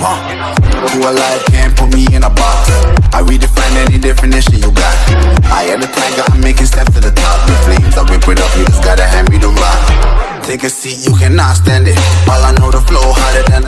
huh? Who alive can't put me in a box. I redefine any definition you got. I am the tiger, I'm making steps to the top. The flames, I whip it up, you just gotta hand me the rock. Take a seat, you cannot stand it. All I know the